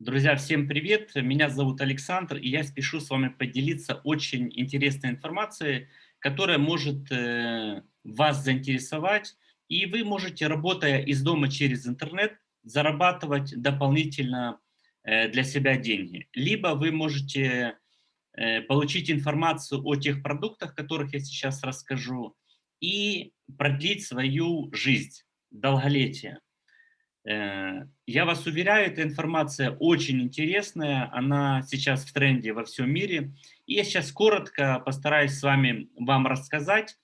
Друзья, всем привет! Меня зовут Александр, и я спешу с вами поделиться очень интересной информацией, которая может э, вас заинтересовать, и вы можете, работая из дома через интернет, зарабатывать дополнительно э, для себя деньги. Либо вы можете э, получить информацию о тех продуктах, которых я сейчас расскажу, и продлить свою жизнь, долголетие. Э, я вас уверяю, эта информация очень интересная, она сейчас в тренде во всем мире. И я сейчас коротко постараюсь с вами вам рассказать.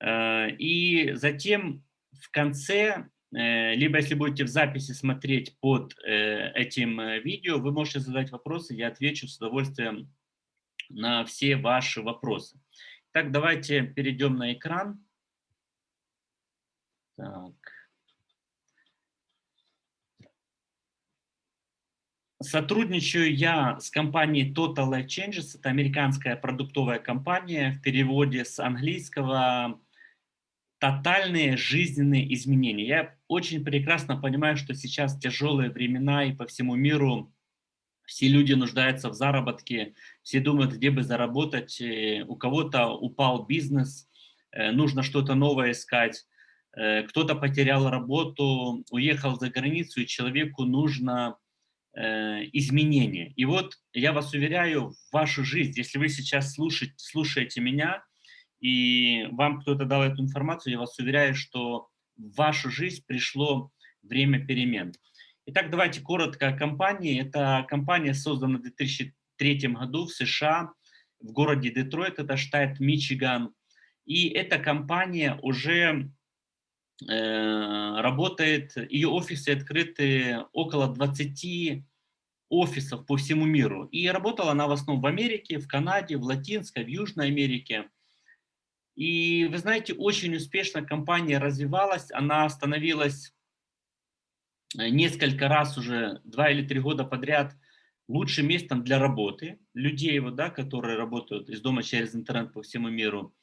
Э, и затем в конце, э, либо если будете в записи смотреть под этим видео, вы можете задать вопросы, я отвечу с удовольствием на все ваши вопросы. Так, давайте перейдем на экран. Так. Сотрудничаю я с компанией Total Life Changes, это американская продуктовая компания, в переводе с английского «тотальные жизненные изменения». Я очень прекрасно понимаю, что сейчас тяжелые времена и по всему миру все люди нуждаются в заработке, все думают, где бы заработать, э, у кого-то упал бизнес, э, нужно что-то новое искать, э, кто-то потерял работу, уехал за границу, и человеку нужно изменения. И вот я вас уверяю, в вашу жизнь, если вы сейчас слушаете, слушаете меня, и вам кто-то дал эту информацию, я вас уверяю, что в вашу жизнь пришло время перемен. Итак, давайте коротко о компании. Эта компания создана в 2003 году в США, в городе Детройт, это штат Мичиган. И эта компания уже Э, работает, ее офисы открыты около 20 офисов по всему миру. И работала она в основном в Америке, в Канаде, в Латинской, в Южной Америке. И вы знаете, очень успешно компания развивалась, она становилась э, несколько раз уже, два или три года подряд, лучшим местом для работы людей, вот, да, которые работают из дома через интернет по всему миру.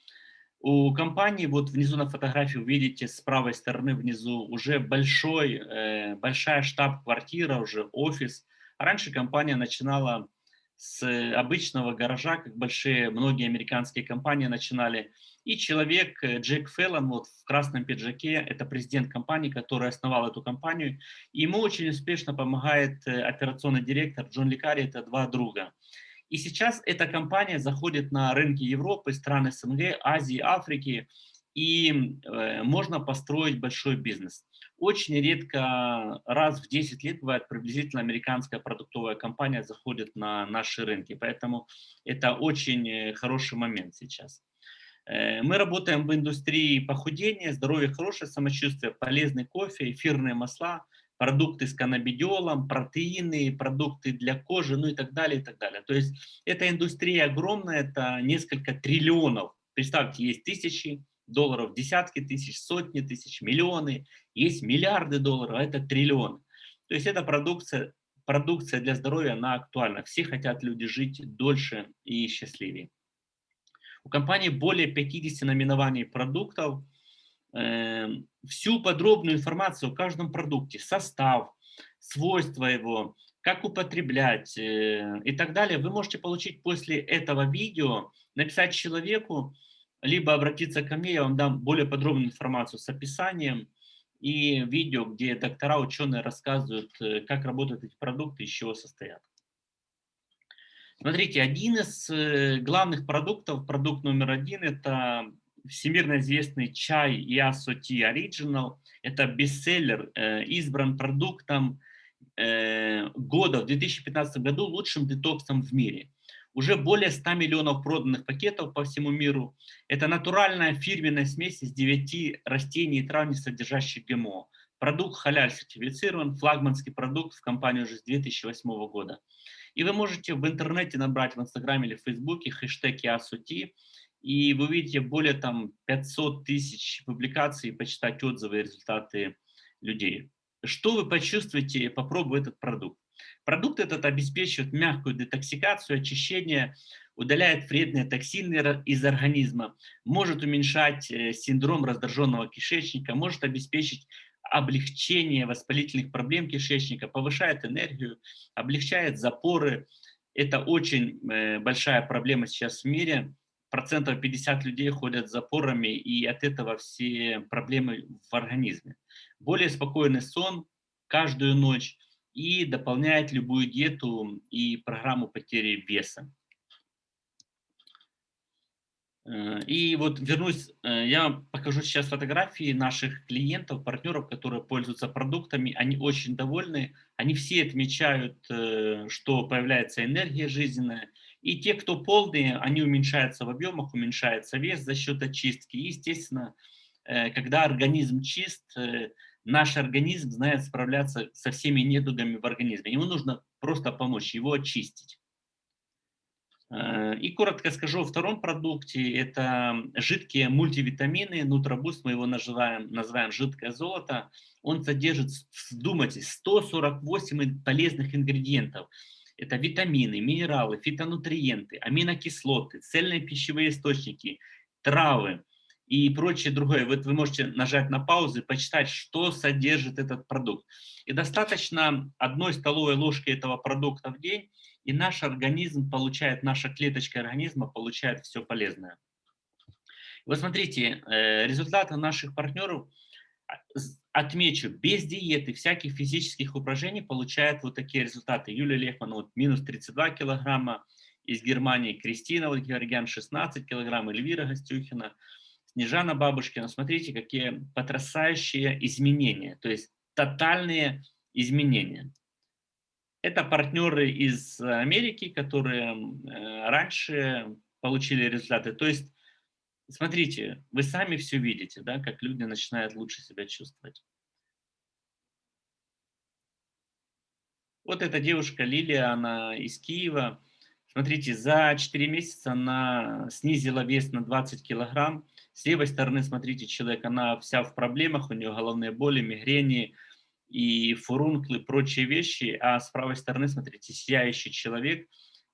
У компании, вот внизу на фотографии вы видите с правой стороны внизу уже большой, э, большая штаб-квартира, уже офис. Раньше компания начинала с обычного гаража, как большие, многие американские компании начинали. И человек, э, Джек Феллон, вот в красном пиджаке, это президент компании, который основал эту компанию. Ему очень успешно помогает э, операционный директор Джон Ликари, это два друга. И сейчас эта компания заходит на рынки Европы, стран СНГ, Азии, Африки, и э, можно построить большой бизнес. Очень редко, раз в 10 лет бывает приблизительно американская продуктовая компания заходит на наши рынки, поэтому это очень э, хороший момент сейчас. Э, мы работаем в индустрии похудения, здоровья, хорошее самочувствие, полезный кофе, эфирные масла – продукты с каннабидиолом, протеины, продукты для кожи, ну и так далее, и так далее. То есть эта индустрия огромная, это несколько триллионов. Представьте, есть тысячи долларов, десятки тысяч, сотни тысяч, миллионы, есть миллиарды долларов, а это триллион. То есть эта продукция, продукция для здоровья, она актуальна. Все хотят люди жить дольше и счастливее. У компании более 50 наименований продуктов, всю подробную информацию о каждом продукте, состав, свойства его, как употреблять э, и так далее, вы можете получить после этого видео, написать человеку, либо обратиться ко мне, я вам дам более подробную информацию с описанием и видео, где доктора, ученые рассказывают, э, как работают эти продукты, из чего состоят. Смотрите, один из э, главных продуктов, продукт номер один, это всемирно известный чай Ясо Ти Original. Это бестселлер, э, избран продуктом э, года в 2015 году лучшим детоксом в мире. Уже более 100 миллионов проданных пакетов по всему миру. Это натуральная фирменная смесь из 9 растений и трав, не содержащих ГМО. Продукт халяль сертифицирован, флагманский продукт в компании уже с 2008 года. И вы можете в интернете набрать в Инстаграме или в Фейсбуке хэштег ЯСУТИ и вы увидите более там 500 тысяч публикаций, почитать отзывы и результаты людей. Что вы почувствуете, попробуя этот продукт? Продукт этот обеспечивает мягкую детоксикацию, очищение, удаляет вредные токсины из организма, может уменьшать э, синдром раздраженного кишечника, может обеспечить облегчение воспалительных проблем кишечника, повышает энергию, облегчает запоры. Это очень э, большая проблема сейчас в мире. Процентов 50 людей ходят с запорами, и от этого все проблемы в организме. Более спокойный сон каждую ночь и дополняет любую диету и программу потери веса. Э, и вот вернусь, э, я покажу сейчас фотографии наших клиентов, партнеров, которые пользуются продуктами. Они очень довольны, они все отмечают, э, что появляется энергия жизненная. И те, кто полные, они уменьшаются в объемах, уменьшается вес за счет очистки. Естественно, когда организм чист, наш организм знает справляться со всеми недугами в организме. Ему нужно просто помочь, его очистить. Э, и коротко скажу о втором продукте. Это жидкие мультивитамины. Нутробуст, мы его называем, называем жидкое золото. Он содержит, вдумайтесь, 148 полезных ингредиентов. Это витамины, минералы, фитонутриенты, аминокислоты, цельные пищевые источники, травы и прочее другое. Вот вы можете нажать на паузу и почитать, что содержит этот продукт. И достаточно одной столовой ложки этого продукта в день, и наш организм получает, наша клеточка организма получает все полезное. Вот смотрите, э, результаты наших партнеров, а, отмечу, без диеты, всяких физических упражнений получает вот такие результаты. Юлия Лехман вот, минус 32 килограмма, из Германии Кристина Георгиан 16 килограмм, Эльвира Гостюхина, Снежана Бабушкина. Смотрите, какие потрясающие изменения, то есть тотальные изменения. Это партнеры из Америки, которые э, раньше получили результаты. То есть, смотрите, вы сами все видите, да, как люди начинают лучше себя чувствовать. Вот эта девушка Лилия, она из Киева. Смотрите, за 4 месяца она снизила вес на 20 килограмм. С левой стороны, смотрите, человек, она вся в проблемах, у нее головные боли, мигрени, и фурункулы, прочие вещи, а с правой стороны, смотрите, сияющий человек,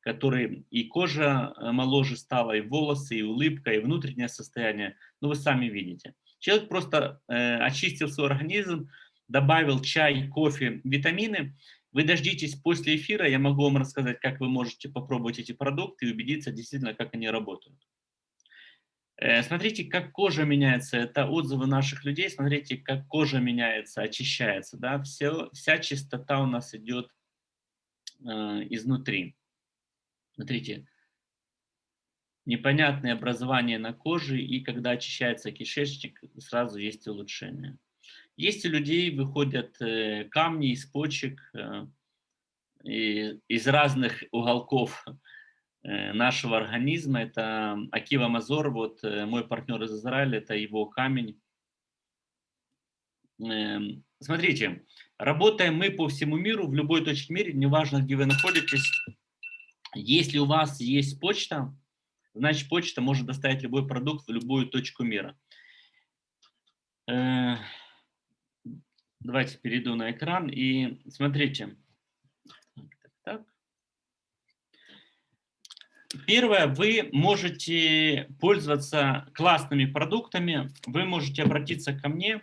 который и кожа э, моложе стала, и волосы, и улыбка, и внутреннее состояние, ну вы сами видите. Человек просто э, очистил свой организм, добавил чай, кофе, витамины. Вы дождитесь после эфира, я могу вам рассказать, как вы можете попробовать эти продукты и убедиться действительно, как они работают. Э, смотрите, как кожа меняется. Это отзывы наших людей. Смотрите, как кожа меняется, очищается. Да? Все, вся чистота у нас идет э, изнутри. Смотрите, непонятное образование на коже, и когда очищается кишечник, сразу есть улучшение. Есть у людей выходят э, камни из почек, э, из разных уголков Э, нашего организма. Это Акива Мазор, вот мой партнер из Израиля, это его камень. Эм, смотрите, работаем мы по всему миру, в любой точке мира, неважно, где вы находитесь. Если у вас есть почта, значит почта может доставить любой продукт в любую точку мира. Э, давайте перейду на экран и смотрите. Первое, вы можете пользоваться классными продуктами, вы можете обратиться ко мне,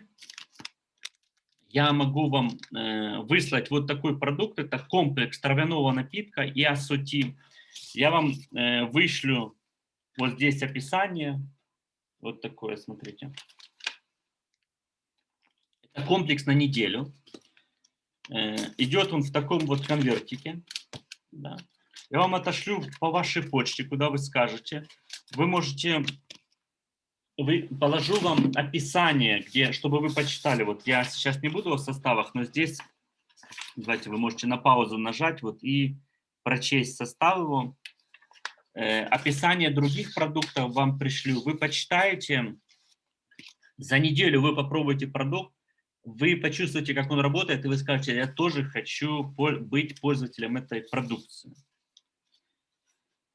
я могу вам э, выслать вот такой продукт, это комплекс травяного напитка и ассоти. Я вам э, вышлю вот здесь описание, вот такое, смотрите. Это комплекс на неделю. Э, идет он в таком вот конвертике. Да. Я вам отошлю по вашей почте, куда вы скажете. Вы можете, вы, положу вам описание, где, чтобы вы почитали. Вот я сейчас не буду о составах, но здесь, давайте вы можете на паузу нажать вот и прочесть состав его. Э, описание других продуктов вам пришлю. Вы почитаете, за неделю вы попробуете продукт, вы почувствуете, как он работает, и вы скажете, я тоже хочу быть пользователем этой продукции.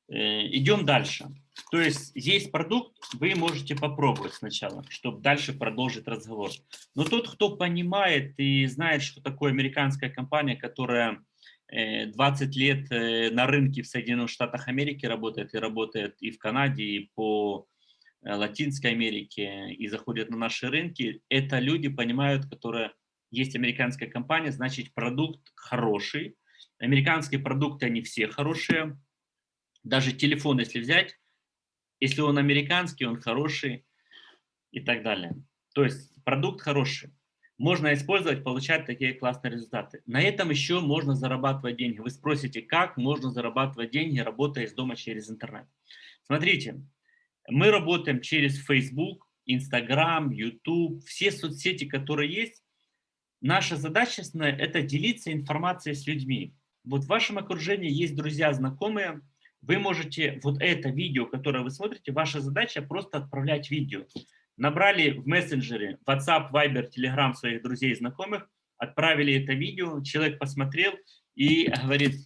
Э, идем дальше. То есть есть продукт, вы можете попробовать сначала, чтобы дальше продолжить разговор. Но тот, кто понимает и знает, что такое американская компания, которая 20 э, лет э, на рынке в Соединенных Штатах Америки работает, и работает и в Канаде, и по Латинской Америке, и заходят на наши рынки, это люди понимают, которые есть американская компания, значит продукт хороший. Американские продукты, они все хорошие. Даже телефон, если взять, если он американский, он хороший и так далее. То есть продукт хороший. Можно использовать, получать такие классные результаты. На этом еще можно зарабатывать деньги. Вы спросите, как можно зарабатывать деньги, работая из дома через интернет. Смотрите, мы работаем через Facebook, Instagram, YouTube, все соцсети, которые есть. Наша задача – это делиться информацией с людьми. Вот в вашем окружении есть друзья, знакомые, вы можете вот это видео, которое вы смотрите, ваша задача просто отправлять видео. Набрали в мессенджере WhatsApp, Viber, Telegram своих друзей и знакомых, отправили это видео, человек посмотрел и говорит,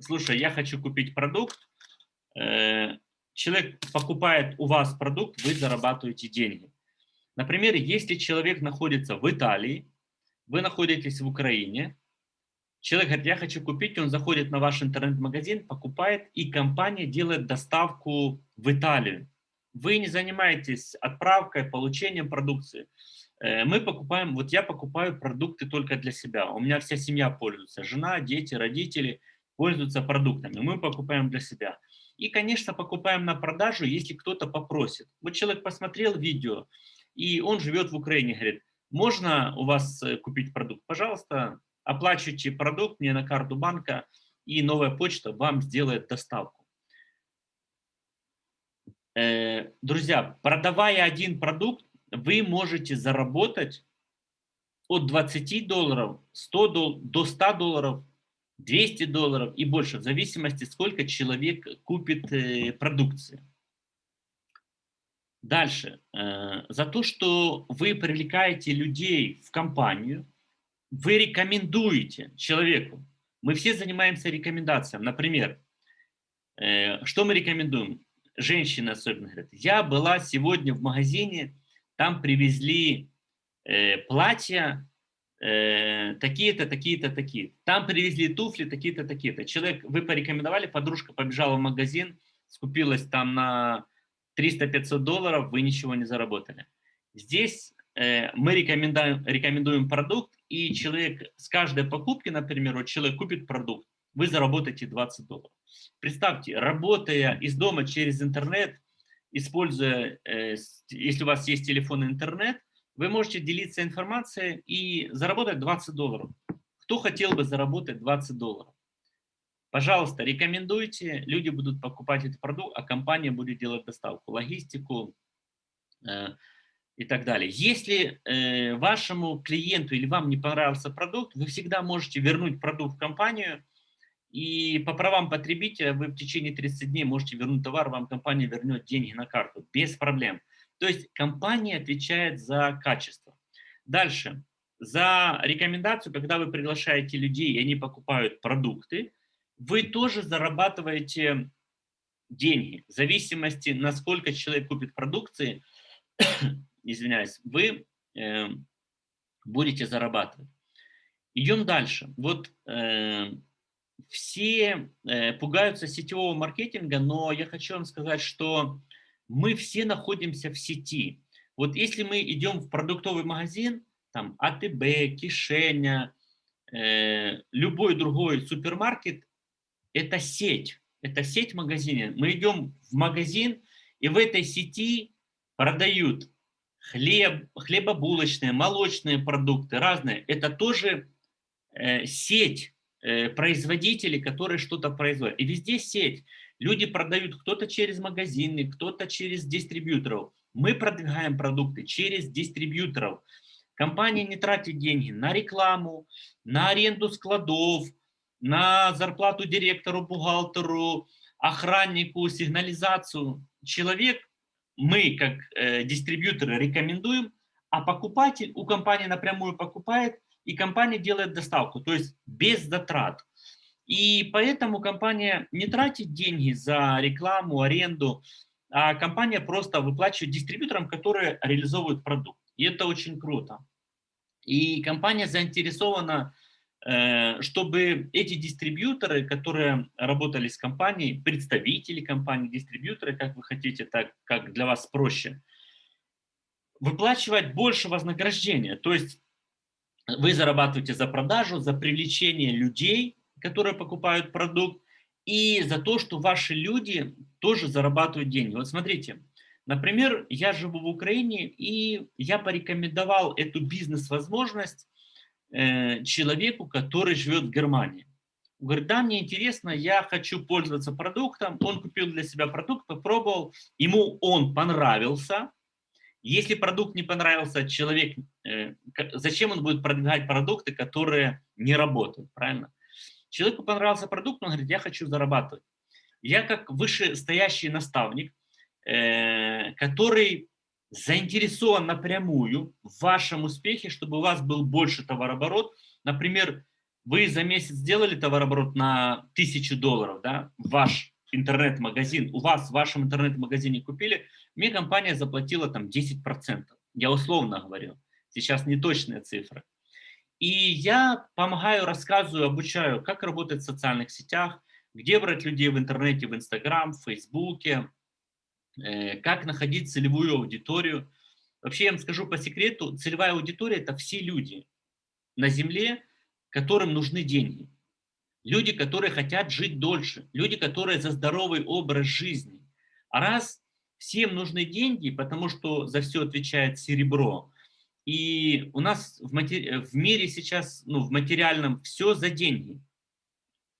слушай, я хочу купить продукт, э, человек покупает у вас продукт, вы зарабатываете деньги. Например, если человек находится в Италии, вы находитесь в Украине, человек говорит, я хочу купить, он заходит на ваш интернет-магазин, покупает, и компания делает доставку в Италию. Вы не занимаетесь отправкой, получением продукции. Э, мы покупаем, вот я покупаю продукты только для себя. У меня вся семья пользуется, жена, дети, родители пользуются продуктами. Мы покупаем для себя. И, конечно, покупаем на продажу, если кто-то попросит. Вот человек посмотрел видео, и он живет в Украине, говорит, можно у вас э, купить продукт? Пожалуйста, оплачивайте продукт мне на карту банка, и новая почта вам сделает доставку. Э, друзья, продавая один продукт, вы можете заработать от 20 долларов 100 дол до 100 долларов 200 долларов и больше, в зависимости, сколько человек купит э, продукции. Дальше. Э, за то, что вы привлекаете людей в компанию, вы рекомендуете человеку. Мы все занимаемся рекомендацией. Например, э, что мы рекомендуем? Женщины особенно говорят, я была сегодня в магазине, там привезли платья Э, такие-то, такие-то, такие. Там привезли туфли, такие-то, такие-то. Человек, вы порекомендовали, подружка побежала в магазин, скупилась там на 300-500 долларов, вы ничего не заработали. Здесь э, мы рекомендуем, рекомендуем продукт, и человек с каждой покупки, например, вот человек купит продукт, вы заработаете 20 долларов. Представьте, работая из дома через интернет, используя, э, если у вас есть телефон и интернет, вы можете делиться информацией и заработать 20 долларов. Кто хотел бы заработать 20 долларов? Пожалуйста, рекомендуйте, люди будут покупать этот продукт, а компания будет делать доставку, логистику э, и так далее. Если э, вашему клиенту или вам не понравился продукт, вы всегда можете вернуть продукт в компанию, и по правам потребителя вы в течение 30 дней можете вернуть товар, вам компания вернет деньги на карту без проблем. То есть компания отвечает за качество. Дальше. За рекомендацию, когда вы приглашаете людей, и они покупают продукты, вы тоже зарабатываете деньги. В зависимости, насколько человек купит продукции, извиняюсь, вы э, будете зарабатывать. Идем дальше. Вот э, все э, пугаются сетевого маркетинга, но я хочу вам сказать, что мы все находимся в сети. Вот если мы идем в продуктовый магазин, там АТБ, Кишеня, э, любой другой супермаркет, это сеть, это сеть магазинов. Мы идем в магазин, и в этой сети продают хлеб, хлебобулочные, молочные продукты, разные. Это тоже э, сеть э, производителей, которые что-то производят. И везде сеть. Люди продают кто-то через магазины, кто-то через дистрибьюторов. Мы продвигаем продукты через дистрибьюторов. Компания не тратит деньги на рекламу, на аренду складов, на зарплату директору, бухгалтеру, охраннику, сигнализацию. Человек, мы как э, дистрибьюторы рекомендуем, а покупатель у компании напрямую покупает, и компания делает доставку, то есть без затрат. И поэтому компания не тратит деньги за рекламу, аренду, а компания просто выплачивает дистрибьюторам, которые реализовывают продукт. И это очень круто. И компания заинтересована, чтобы эти дистрибьюторы, которые работали с компанией, представители компании, дистрибьюторы, как вы хотите, так как для вас проще, выплачивать больше вознаграждения. То есть вы зарабатываете за продажу, за привлечение людей, которые покупают продукт, и за то, что ваши люди тоже зарабатывают деньги. Вот смотрите, например, я живу в Украине, и я порекомендовал эту бизнес-возможность э, человеку, который живет в Германии. Говорит, да, мне интересно, я хочу пользоваться продуктом. Он купил для себя продукт, попробовал, ему он понравился. Если продукт не понравился, человек, э, зачем он будет продвигать продукты, которые не работают, правильно? Человеку понравился продукт, он говорит, я хочу зарабатывать. Я как вышестоящий наставник, э, который заинтересован напрямую в вашем успехе, чтобы у вас был больше товарооборот. Например, вы за месяц сделали товарооборот на тысячу долларов, да, ваш интернет-магазин, у вас в вашем интернет-магазине купили, мне компания заплатила там 10%. Я условно говорю, сейчас не точная цифра. И я помогаю, рассказываю, обучаю, как работать в социальных сетях, где брать людей в интернете, в Инстаграм, в Фейсбуке, как находить целевую аудиторию. Вообще, я вам скажу по секрету, целевая аудитория – это все люди на Земле, которым нужны деньги. Люди, которые хотят жить дольше, люди, которые за здоровый образ жизни. А раз всем нужны деньги, потому что за все отвечает серебро, и у нас в, матери... в мире сейчас, ну, в материальном, все за деньги.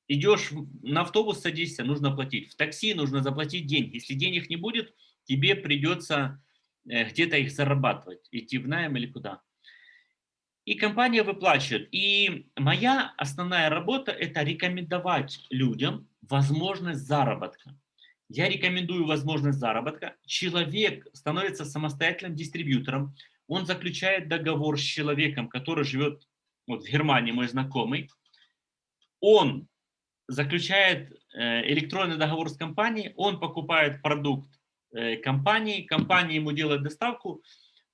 Идешь на автобус, садишься, нужно платить. В такси нужно заплатить деньги. Если денег не будет, тебе придется э, где-то их зарабатывать, идти в найм или куда. И компания выплачивает. И моя основная работа – это рекомендовать людям возможность заработка. Я рекомендую возможность заработка. Человек становится самостоятельным дистрибьютором он заключает договор с человеком, который живет вот в Германии, мой знакомый, он заключает э, электронный договор с компанией, он покупает продукт э, компании, компания ему делает доставку,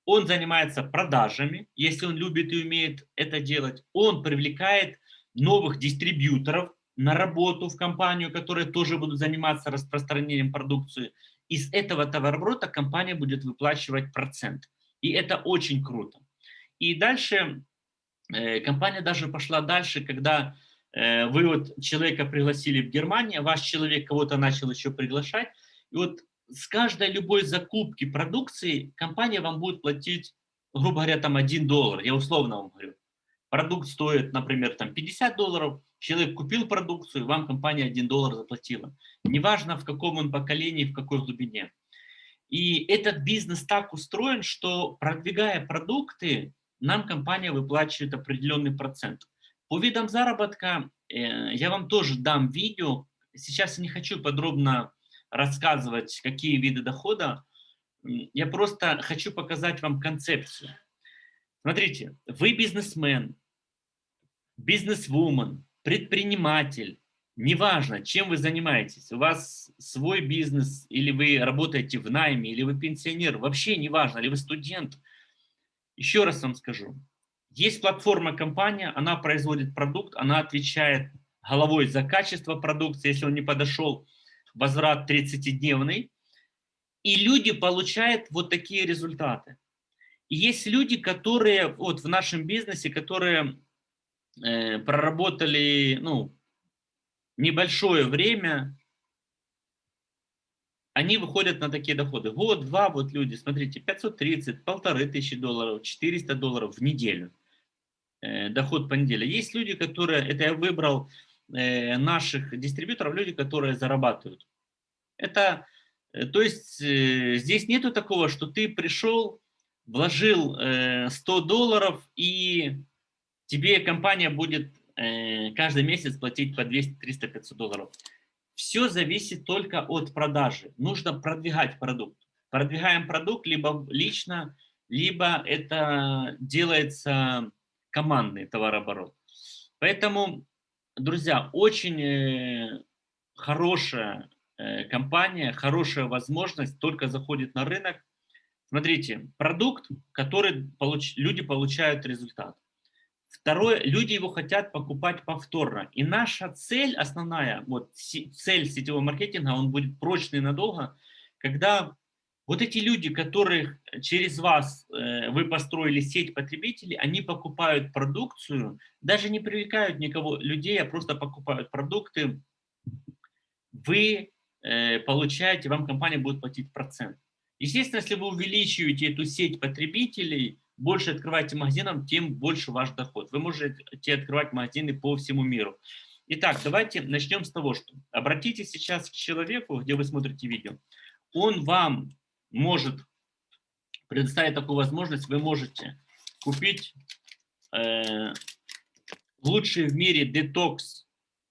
он занимается продажами, если он любит и умеет это делать, он привлекает новых дистрибьюторов на работу в компанию, которые тоже будут заниматься распространением продукции. Из этого товарооборота компания будет выплачивать процент. И это очень круто. И дальше э, компания даже пошла дальше, когда вы вот человека пригласили в Германию, ваш человек кого-то начал еще приглашать, и вот с каждой любой закупки продукции компания вам будет платить, грубо говоря, там 1 доллар, я условно вам говорю. Продукт стоит, например, там 50 долларов, человек купил продукцию, вам компания 1 доллар заплатила. Неважно, в каком он поколении, в какой глубине. И этот бизнес так устроен, что продвигая продукты, нам компания выплачивает определенный процент. По видам заработка э, я вам тоже дам видео. Сейчас я не хочу подробно рассказывать, какие виды дохода. Я просто хочу показать вам концепцию. Смотрите, вы бизнесмен, бизнесвумен, предприниматель, Неважно, чем вы занимаетесь, у вас свой бизнес, или вы работаете в найме, или вы пенсионер, вообще неважно, или вы студент. Еще раз вам скажу, есть платформа компания, она производит продукт, она отвечает головой за качество продукции, если он не подошел, возврат 30-дневный, и люди получают вот такие результаты. И есть люди, которые вот в нашем бизнесе, которые э, проработали, ну, небольшое время они выходят на такие доходы. Год, два, вот люди, смотрите, 530, полторы тысячи долларов, 400 долларов в неделю. Э, доход по неделе. Есть люди, которые, это я выбрал э, наших дистрибьюторов, люди, которые зарабатывают. Это, э, то есть здесь нету такого, что ты пришел, вложил э, 100 долларов и тебе компания будет каждый месяц платить по 200, 300, 500 долларов. Все зависит только от продажи. Нужно продвигать продукт. Продвигаем продукт либо лично, либо это делается командный товарооборот. Поэтому, друзья, очень э, хорошая э, компания, хорошая возможность только заходит на рынок. Смотрите, продукт, который получ, люди получают результат. Второе, люди его хотят покупать повторно. И наша цель основная, вот цель сетевого маркетинга, он будет прочный надолго, когда Вот эти люди, которых через вас э, вы построили сеть потребителей, они покупают продукцию, даже не привлекают никого людей, а просто покупают продукты. Вы э, получаете, вам компания будет платить процент. Естественно, если вы увеличиваете эту сеть потребителей, больше открываете магазинов, тем больше ваш доход. Вы можете открывать магазины по всему миру. Итак, давайте начнем с того, что обратитесь сейчас к человеку, где вы смотрите видео. Он вам может предоставить такую возможность, вы можете купить э, лучший в мире детокс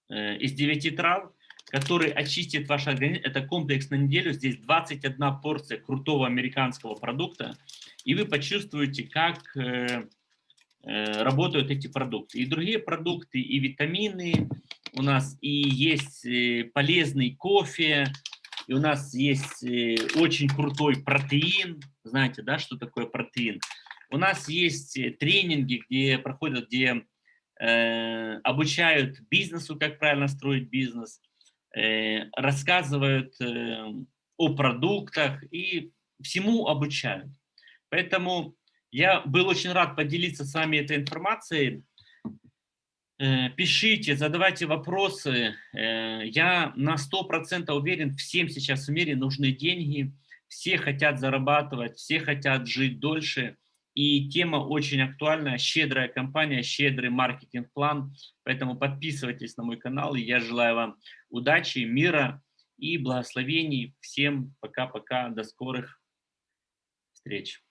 э, из 9 трав, который очистит ваш организм. Это комплекс на неделю. Здесь 21 порция крутого американского продукта. И вы почувствуете, как э, э, работают эти продукты. И другие продукты, и витамины. У нас и есть э, полезный кофе, и у нас есть э, очень крутой протеин. Знаете, да, что такое протеин? У нас есть э, тренинги, где проходят, где э, обучают бизнесу, как правильно строить бизнес, э, рассказывают э, о продуктах и всему обучают. Поэтому я был очень рад поделиться с вами этой информацией. Э, пишите, задавайте вопросы. Э, я на 100% уверен, всем сейчас в мире нужны деньги, все хотят зарабатывать, все хотят жить дольше. И тема очень актуальная, щедрая компания, щедрый маркетинг-план. Поэтому подписывайтесь на мой канал, я желаю вам удачи, мира и благословений. Всем пока-пока, до скорых встреч.